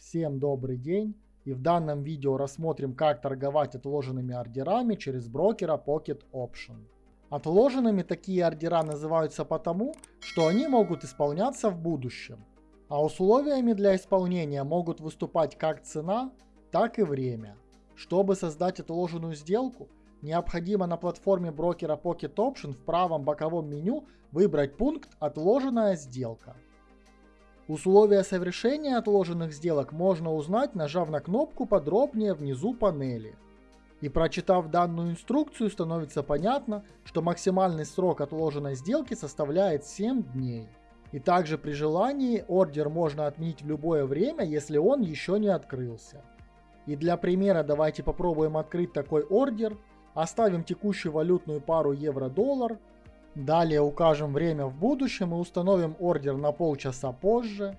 Всем добрый день и в данном видео рассмотрим как торговать отложенными ордерами через брокера Pocket Option. Отложенными такие ордера называются потому, что они могут исполняться в будущем, а условиями для исполнения могут выступать как цена, так и время. Чтобы создать отложенную сделку, необходимо на платформе брокера Pocket Option в правом боковом меню выбрать пункт «Отложенная сделка». Условия совершения отложенных сделок можно узнать, нажав на кнопку подробнее внизу панели. И прочитав данную инструкцию, становится понятно, что максимальный срок отложенной сделки составляет 7 дней. И также при желании ордер можно отменить в любое время, если он еще не открылся. И для примера давайте попробуем открыть такой ордер. Оставим текущую валютную пару евро-доллар Далее укажем время в будущем и установим ордер на полчаса позже.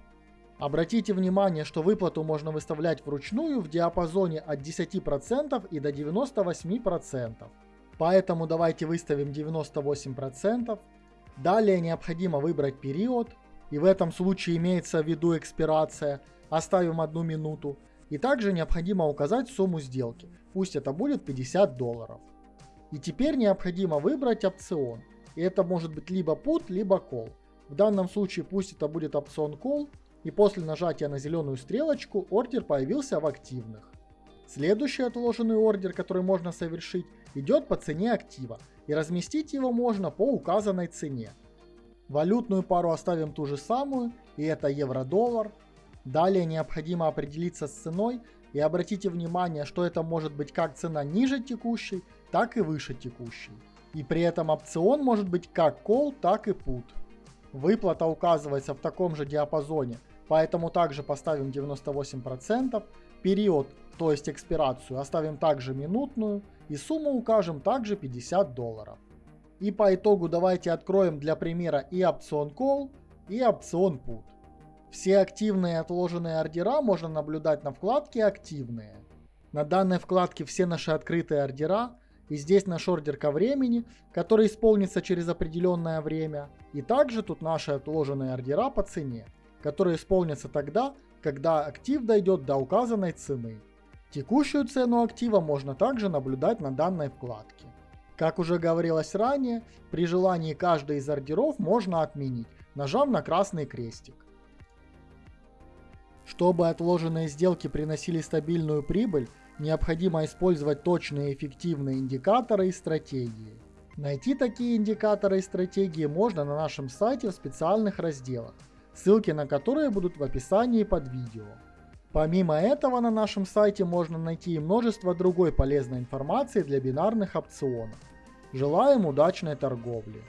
Обратите внимание, что выплату можно выставлять вручную в диапазоне от 10% и до 98%. Поэтому давайте выставим 98%. Далее необходимо выбрать период. И в этом случае имеется в виду экспирация. Оставим одну минуту. И также необходимо указать сумму сделки. Пусть это будет 50 долларов. И теперь необходимо выбрать опцион. И это может быть либо put, либо call. В данном случае пусть это будет опцион call, и после нажатия на зеленую стрелочку ордер появился в активных. Следующий отложенный ордер, который можно совершить, идет по цене актива, и разместить его можно по указанной цене. Валютную пару оставим ту же самую, и это евро-доллар. Далее необходимо определиться с ценой, и обратите внимание, что это может быть как цена ниже текущей, так и выше текущей. И при этом опцион может быть как call, так и put. Выплата указывается в таком же диапазоне, поэтому также поставим 98%. Период, то есть экспирацию, оставим также минутную. И сумму укажем также 50 долларов. И по итогу давайте откроем для примера и опцион call, и опцион put. Все активные отложенные ордера можно наблюдать на вкладке «Активные». На данной вкладке все наши открытые ордера, и здесь наш ордер ко времени, который исполнится через определенное время. И также тут наши отложенные ордера по цене, которые исполнятся тогда, когда актив дойдет до указанной цены. Текущую цену актива можно также наблюдать на данной вкладке. Как уже говорилось ранее, при желании каждый из ордеров можно отменить, нажав на красный крестик. Чтобы отложенные сделки приносили стабильную прибыль, необходимо использовать точные и эффективные индикаторы и стратегии. Найти такие индикаторы и стратегии можно на нашем сайте в специальных разделах, ссылки на которые будут в описании под видео. Помимо этого на нашем сайте можно найти и множество другой полезной информации для бинарных опционов. Желаем удачной торговли!